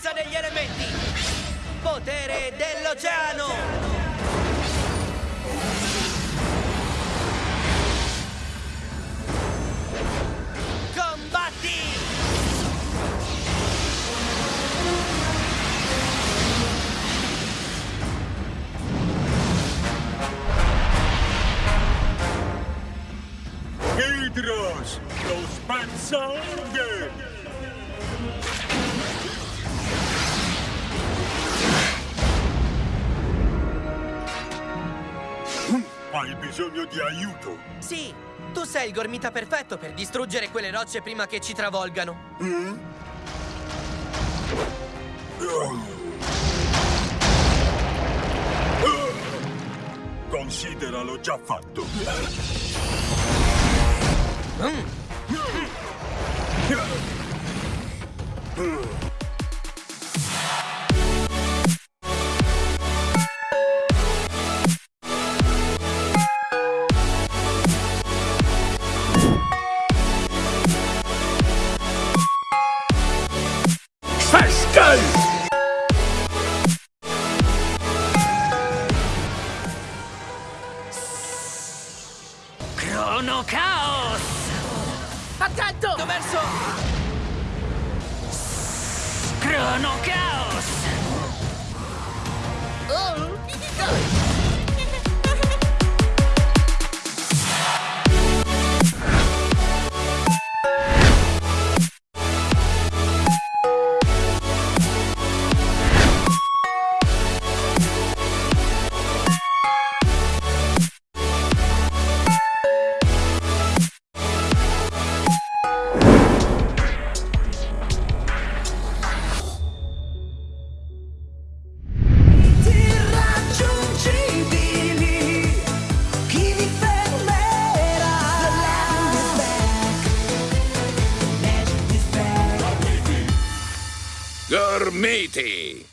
potenza degli elementi! Potere dell'oceano! Combatti! Hydros, lo spazzanghe! Hai bisogno di aiuto? Sì, tu sei il gormita perfetto per distruggere quelle rocce prima che ci travolgano. Consideralo già fatto. Crono Chaos! Attento! Verso... Crono Chaos! Gormiti!